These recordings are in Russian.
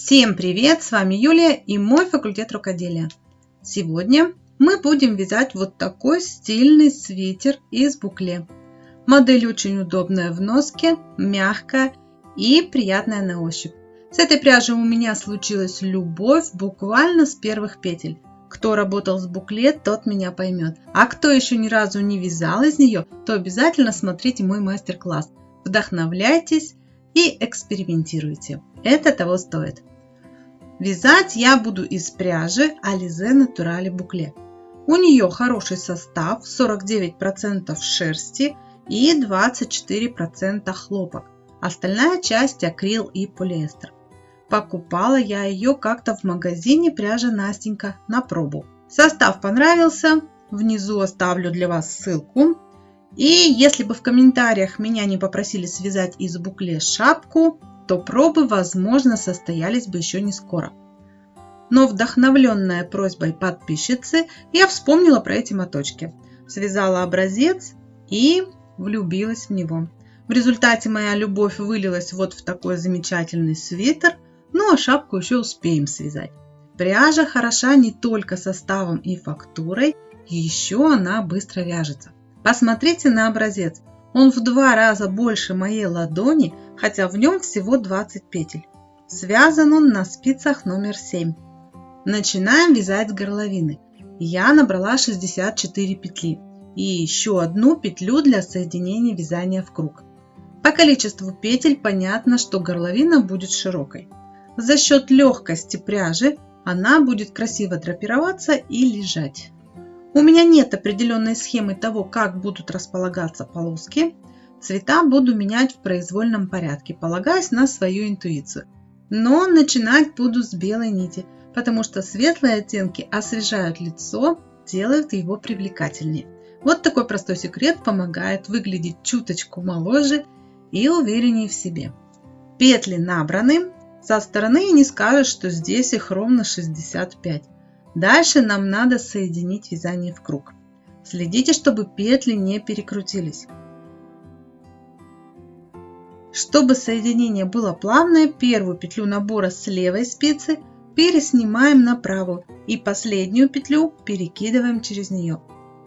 Всем привет! С вами Юлия и мой факультет рукоделия. Сегодня мы будем вязать вот такой стильный свитер из букле. Модель очень удобная в носке, мягкая и приятная на ощупь. С этой пряжей у меня случилась любовь буквально с первых петель. Кто работал с букле, тот меня поймет. А кто еще ни разу не вязал из нее, то обязательно смотрите мой мастер-класс. Вдохновляйтесь и экспериментируйте. Это того стоит. Вязать я буду из пряжи Alize Naturale Boucle. У нее хороший состав, 49% шерсти и 24% хлопок. Остальная часть акрил и полиэстер. Покупала я ее как-то в магазине пряжа Настенька на пробу. Состав понравился, внизу оставлю для вас ссылку. И если бы в комментариях меня не попросили связать из букле шапку, то пробы, возможно, состоялись бы еще не скоро. Но вдохновленная просьбой подписчицы, я вспомнила про эти моточки. Связала образец и влюбилась в него. В результате моя любовь вылилась вот в такой замечательный свитер, ну а шапку еще успеем связать. Пряжа хороша не только составом и фактурой, еще она быстро вяжется. Посмотрите на образец. Он в два раза больше моей ладони, хотя в нем всего 20 петель. Связан он на спицах номер 7. Начинаем вязать с горловины. Я набрала 64 петли и еще одну петлю для соединения вязания в круг. По количеству петель понятно, что горловина будет широкой. За счет легкости пряжи она будет красиво драпироваться и лежать. У меня нет определенной схемы того, как будут располагаться полоски. Цвета буду менять в произвольном порядке, полагаясь на свою интуицию. Но начинать буду с белой нити, потому что светлые оттенки освежают лицо, делают его привлекательнее. Вот такой простой секрет помогает выглядеть чуточку моложе и увереннее в себе. Петли набраны. Со стороны не скажешь, что здесь их ровно 65. Дальше нам надо соединить вязание в круг. Следите, чтобы петли не перекрутились. Чтобы соединение было плавное, первую петлю набора с левой спицы переснимаем на правую и последнюю петлю перекидываем через нее.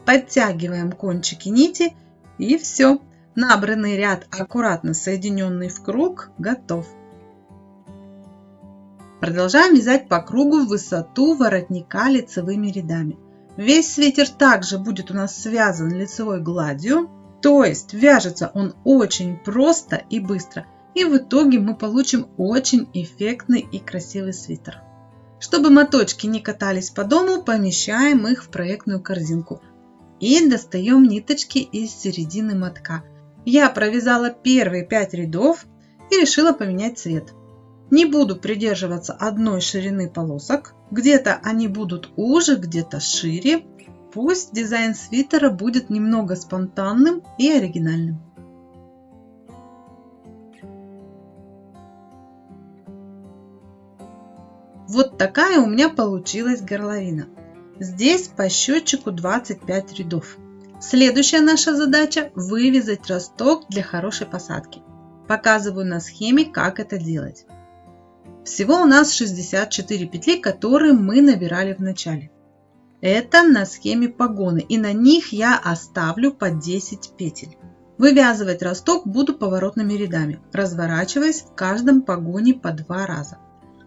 Подтягиваем кончики нити и все. Набранный ряд, аккуратно соединенный в круг, готов. Продолжаем вязать по кругу в высоту воротника лицевыми рядами. Весь свитер также будет у нас связан лицевой гладью, то есть вяжется он очень просто и быстро. И в итоге мы получим очень эффектный и красивый свитер. Чтобы моточки не катались по дому, помещаем их в проектную корзинку. И достаем ниточки из середины мотка. Я провязала первые 5 рядов и решила поменять цвет. Не буду придерживаться одной ширины полосок. Где-то они будут уже, где-то шире. Пусть дизайн свитера будет немного спонтанным и оригинальным. Вот такая у меня получилась горловина. Здесь по счетчику 25 рядов. Следующая наша задача – вывязать росток для хорошей посадки. Показываю на схеме, как это делать. Всего у нас 64 петли, которые мы набирали в начале. Это на схеме погоны и на них я оставлю по 10 петель. Вывязывать росток буду поворотными рядами, разворачиваясь в каждом погоне по два раза.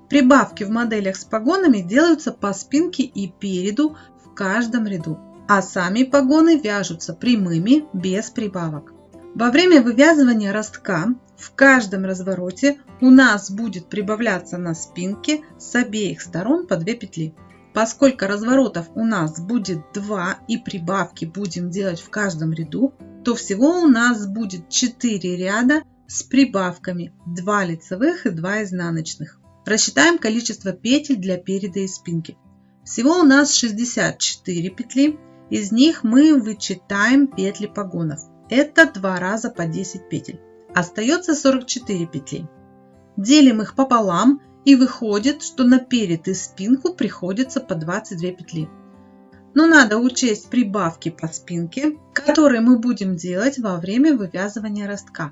Прибавки в моделях с погонами делаются по спинке и переду в каждом ряду, а сами погоны вяжутся прямыми без прибавок. Во время вывязывания ростка в каждом развороте у нас будет прибавляться на спинке с обеих сторон по 2 петли. Поскольку разворотов у нас будет 2 и прибавки будем делать в каждом ряду, то всего у нас будет 4 ряда с прибавками 2 лицевых и 2 изнаночных. Рассчитаем количество петель для переда и спинки. Всего у нас 64 петли, из них мы вычитаем петли погонов. Это два раза по 10 петель. Остается 44 петли. Делим их пополам и выходит, что на перед и спинку приходится по 22 петли. Но надо учесть прибавки по спинке, которые мы будем делать во время вывязывания ростка.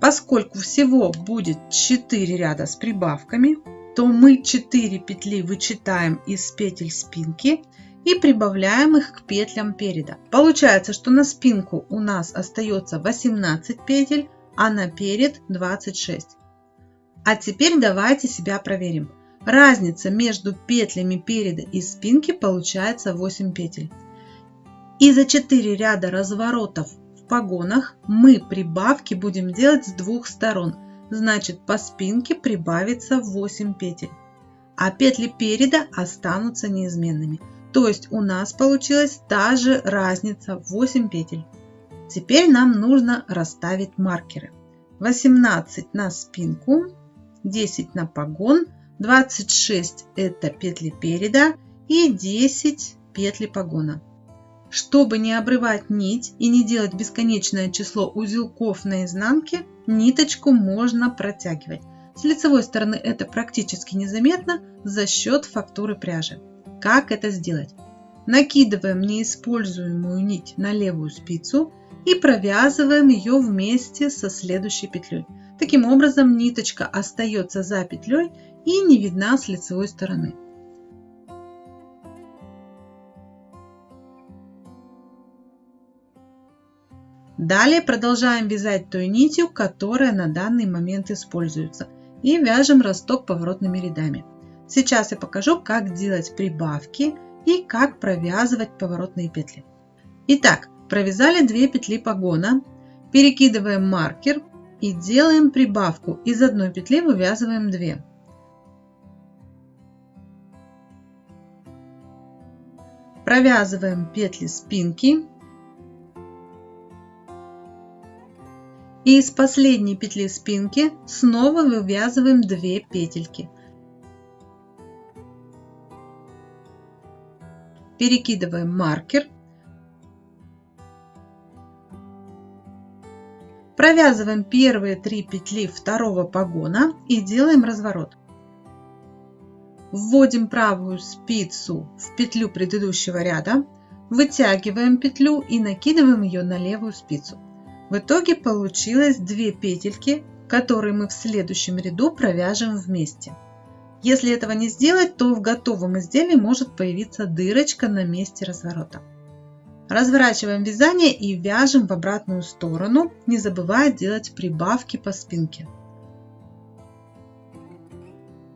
Поскольку всего будет 4 ряда с прибавками, то мы 4 петли вычитаем из петель спинки и прибавляем их к петлям переда. Получается, что на спинку у нас остается 18 петель, а на перед 26. А теперь давайте себя проверим. Разница между петлями переда и спинки получается 8 петель. И за 4 ряда разворотов в погонах мы прибавки будем делать с двух сторон. Значит по спинке прибавится 8 петель. А петли переда останутся неизменными. То есть у нас получилась та же разница 8 петель. Теперь нам нужно расставить маркеры. 18 на спинку, 10 на погон, 26 это петли переда и 10 петли погона. Чтобы не обрывать нить и не делать бесконечное число узелков на изнанке, ниточку можно протягивать. С лицевой стороны это практически незаметно за счет фактуры пряжи. Как это сделать? Накидываем неиспользуемую нить на левую спицу и провязываем ее вместе со следующей петлей. Таким образом ниточка остается за петлей и не видна с лицевой стороны. Далее продолжаем вязать той нитью, которая на данный момент используется. И вяжем росток поворотными рядами. Сейчас я покажу, как делать прибавки и как провязывать поворотные петли. Итак, провязали 2 петли погона, перекидываем маркер и делаем прибавку. Из одной петли вывязываем 2. Провязываем петли спинки. И из последней петли спинки снова вывязываем 2 петельки. перекидываем маркер, провязываем первые три петли второго погона и делаем разворот. Вводим правую спицу в петлю предыдущего ряда, вытягиваем петлю и накидываем ее на левую спицу. В итоге получилось две петельки, которые мы в следующем ряду провяжем вместе. Если этого не сделать, то в готовом изделии может появиться дырочка на месте разворота. Разворачиваем вязание и вяжем в обратную сторону, не забывая делать прибавки по спинке.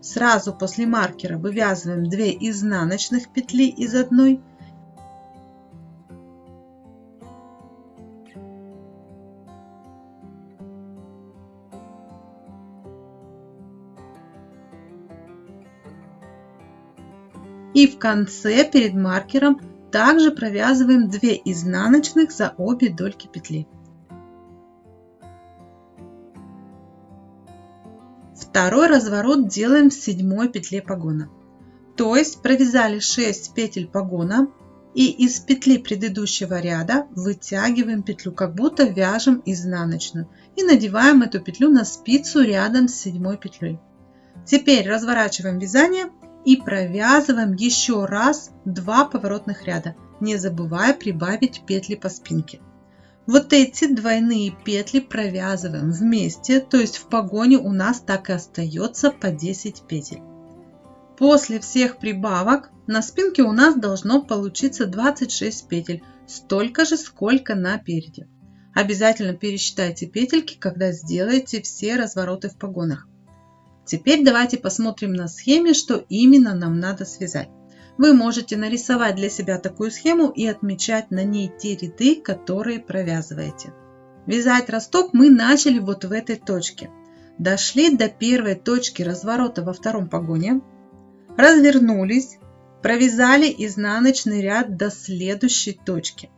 Сразу после маркера вывязываем 2 изнаночных петли из одной И в конце перед маркером также провязываем 2 изнаночных за обе дольки петли. Второй разворот делаем в седьмой петле погона. То есть провязали 6 петель погона и из петли предыдущего ряда вытягиваем петлю, как будто вяжем изнаночную и надеваем эту петлю на спицу рядом с седьмой петлей. Теперь разворачиваем вязание и провязываем еще раз два поворотных ряда, не забывая прибавить петли по спинке. Вот эти двойные петли провязываем вместе, то есть в погоне у нас так и остается по 10 петель. После всех прибавок на спинке у нас должно получиться 26 петель, столько же, сколько на переде. Обязательно пересчитайте петельки, когда сделаете все развороты в погонах. Теперь давайте посмотрим на схеме, что именно нам надо связать. Вы можете нарисовать для себя такую схему и отмечать на ней те ряды, которые провязываете. Вязать росток мы начали вот в этой точке. Дошли до первой точки разворота во втором погоне, развернулись, провязали изнаночный ряд до следующей точки.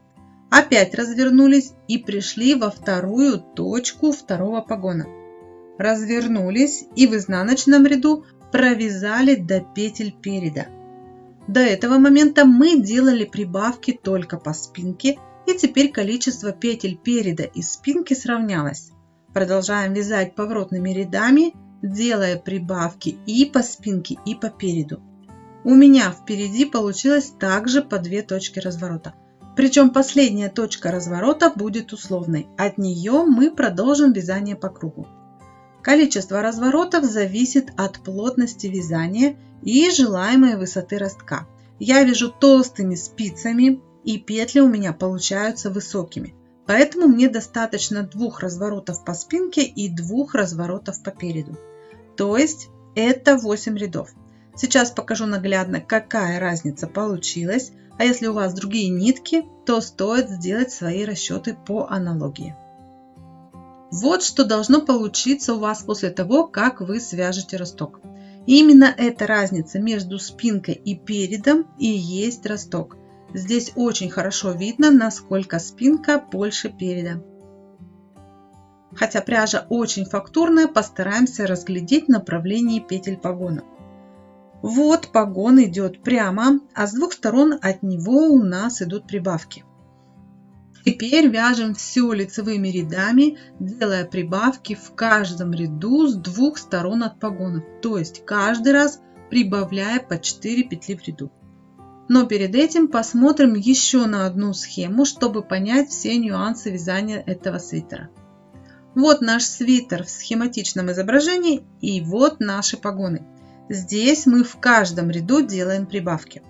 Опять развернулись и пришли во вторую точку второго погона развернулись и в изнаночном ряду провязали до петель переда. До этого момента мы делали прибавки только по спинке и теперь количество петель переда и спинки сравнялось. Продолжаем вязать поворотными рядами, делая прибавки и по спинке, и по переду. У меня впереди получилось также по две точки разворота. Причем последняя точка разворота будет условной. От нее мы продолжим вязание по кругу. Количество разворотов зависит от плотности вязания и желаемой высоты ростка. Я вяжу толстыми спицами и петли у меня получаются высокими. Поэтому мне достаточно двух разворотов по спинке и двух разворотов по переду. То есть это 8 рядов. Сейчас покажу наглядно, какая разница получилась. А если у вас другие нитки, то стоит сделать свои расчеты по аналогии. Вот что должно получиться у вас после того, как вы свяжете росток. Именно эта разница между спинкой и передом и есть росток. Здесь очень хорошо видно, насколько спинка больше переда. Хотя пряжа очень фактурная, постараемся разглядеть направление петель погона. Вот погон идет прямо, а с двух сторон от него у нас идут прибавки. Теперь вяжем все лицевыми рядами, делая прибавки в каждом ряду с двух сторон от погонов, то есть каждый раз прибавляя по 4 петли в ряду. Но перед этим посмотрим еще на одну схему, чтобы понять все нюансы вязания этого свитера. Вот наш свитер в схематичном изображении и вот наши погоны. Здесь мы в каждом ряду делаем прибавки.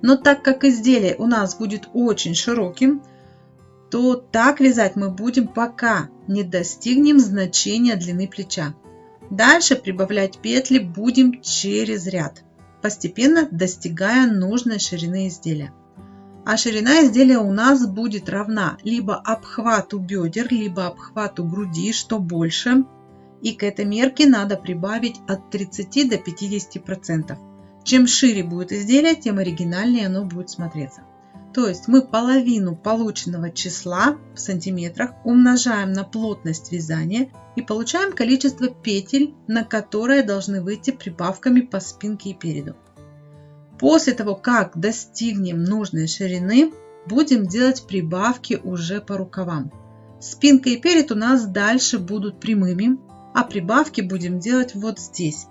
Но так как изделие у нас будет очень широким, то так вязать мы будем пока не достигнем значения длины плеча. Дальше прибавлять петли будем через ряд постепенно достигая нужной ширины изделия. А ширина изделия у нас будет равна либо обхвату бедер, либо обхвату груди, что больше. И к этой мерке надо прибавить от 30 до 50%. Чем шире будет изделие, тем оригинальнее оно будет смотреться. То есть мы половину полученного числа в сантиметрах умножаем на плотность вязания и получаем количество петель, на которые должны выйти прибавками по спинке и переду. После того, как достигнем нужной ширины, будем делать прибавки уже по рукавам. Спинка и перед у нас дальше будут прямыми, а прибавки будем делать вот здесь.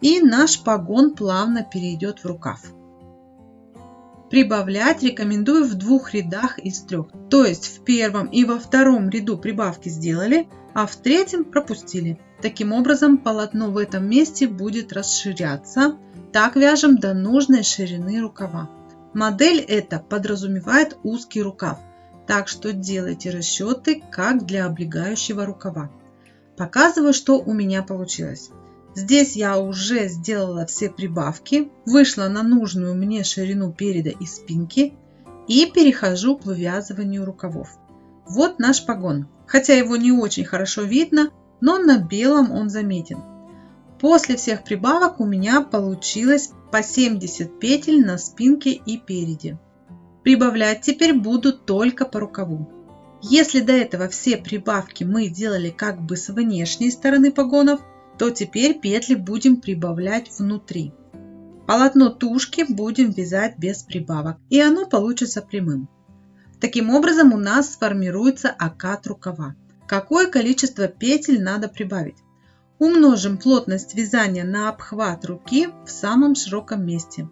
И наш погон плавно перейдет в рукав. Прибавлять рекомендую в двух рядах из трех. То есть в первом и во втором ряду прибавки сделали, а в третьем пропустили. Таким образом полотно в этом месте будет расширяться. Так вяжем до нужной ширины рукава. Модель эта подразумевает узкий рукав, так что делайте расчеты как для облегающего рукава. Показываю, что у меня получилось. Здесь я уже сделала все прибавки, вышла на нужную мне ширину переда и спинки и перехожу к вывязыванию рукавов. Вот наш погон. Хотя его не очень хорошо видно, но на белом он заметен. После всех прибавок у меня получилось по 70 петель на спинке и переде. Прибавлять теперь буду только по рукаву. Если до этого все прибавки мы делали как бы с внешней стороны погонов, то теперь петли будем прибавлять внутри. Полотно тушки будем вязать без прибавок, и оно получится прямым. Таким образом у нас сформируется окат рукава. Какое количество петель надо прибавить? Умножим плотность вязания на обхват руки в самом широком месте.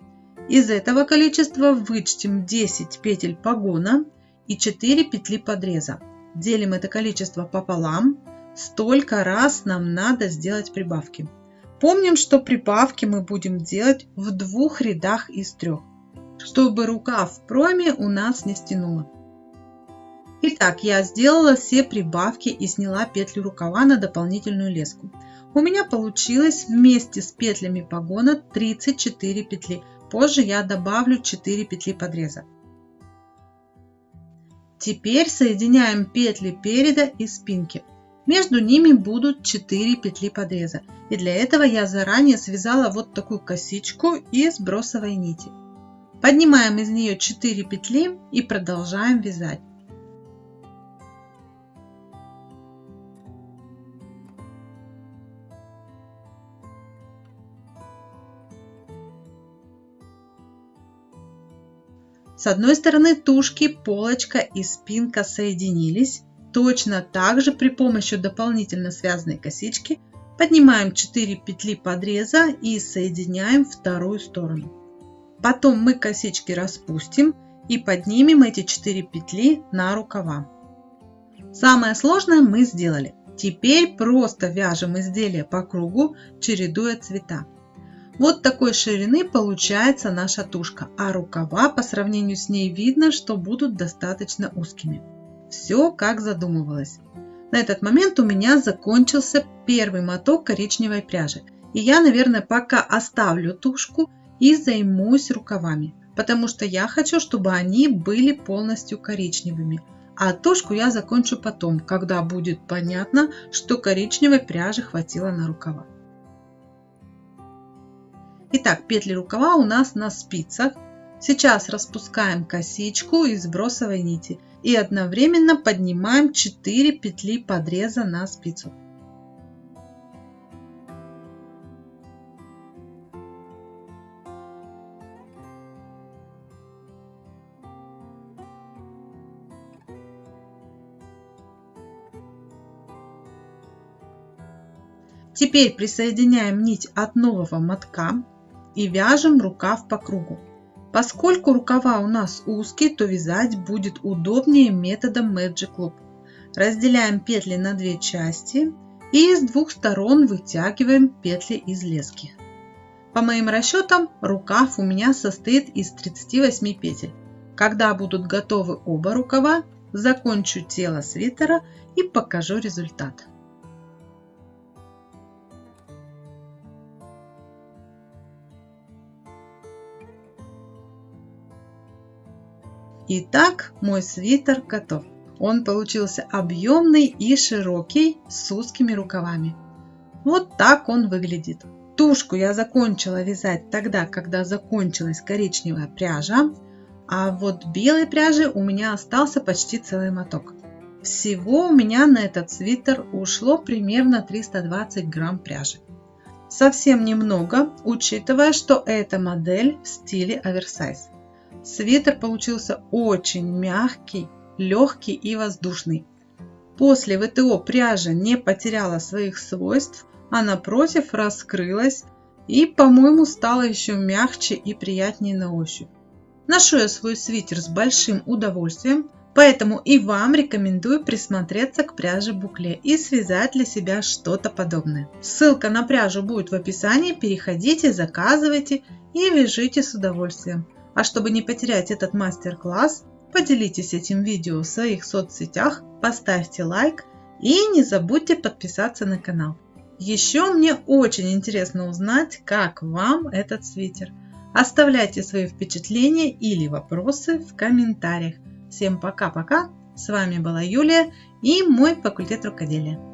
Из этого количества вычтем 10 петель погона и 4 петли подреза. Делим это количество пополам столько раз нам надо сделать прибавки. Помним, что прибавки мы будем делать в двух рядах из трех, чтобы рукав в проме у нас не стянуло. Итак, я сделала все прибавки и сняла петлю рукава на дополнительную леску. У меня получилось вместе с петлями погона 34 петли. Позже я добавлю 4 петли подреза. Теперь соединяем петли переда и спинки. Между ними будут 4 петли подреза. И для этого я заранее связала вот такую косичку из бросовой нити. Поднимаем из нее 4 петли и продолжаем вязать. С одной стороны тушки, полочка и спинка соединились, Точно так же при помощи дополнительно связанной косички поднимаем 4 петли подреза и соединяем вторую сторону. Потом мы косички распустим и поднимем эти 4 петли на рукава. Самое сложное мы сделали. Теперь просто вяжем изделие по кругу, чередуя цвета. Вот такой ширины получается наша тушка, а рукава по сравнению с ней видно, что будут достаточно узкими. Все как задумывалось. На этот момент у меня закончился первый моток коричневой пряжи. И я, наверное, пока оставлю тушку и займусь рукавами, потому что я хочу, чтобы они были полностью коричневыми. А тушку я закончу потом, когда будет понятно, что коричневой пряжи хватило на рукава. Итак, петли рукава у нас на спицах. Сейчас распускаем косичку из бросовой нити и одновременно поднимаем 4 петли подреза на спицу. Теперь присоединяем нить от нового мотка и вяжем рукав по кругу. Поскольку рукава у нас узкие, то вязать будет удобнее методом Magic Loop. Разделяем петли на две части и с двух сторон вытягиваем петли из лески. По моим расчетам, рукав у меня состоит из 38 петель. Когда будут готовы оба рукава, закончу тело свитера и покажу результат. Итак, мой свитер готов. Он получился объемный и широкий с узкими рукавами. Вот так он выглядит. Тушку я закончила вязать тогда, когда закончилась коричневая пряжа, а вот белой пряжи у меня остался почти целый моток. Всего у меня на этот свитер ушло примерно 320 грамм пряжи. Совсем немного, учитывая, что эта модель в стиле оверсайз. Свитер получился очень мягкий, легкий и воздушный. После ВТО пряжа не потеряла своих свойств, а напротив раскрылась и, по-моему, стала еще мягче и приятнее на ощупь. Ношу я свой свитер с большим удовольствием, поэтому и вам рекомендую присмотреться к пряже букле и связать для себя что-то подобное. Ссылка на пряжу будет в описании, переходите, заказывайте и вяжите с удовольствием. А чтобы не потерять этот мастер-класс, поделитесь этим видео в своих соцсетях, поставьте лайк и не забудьте подписаться на канал. Еще мне очень интересно узнать, как вам этот свитер. Оставляйте свои впечатления или вопросы в комментариях. Всем пока-пока. С вами была Юлия и мой факультет рукоделия.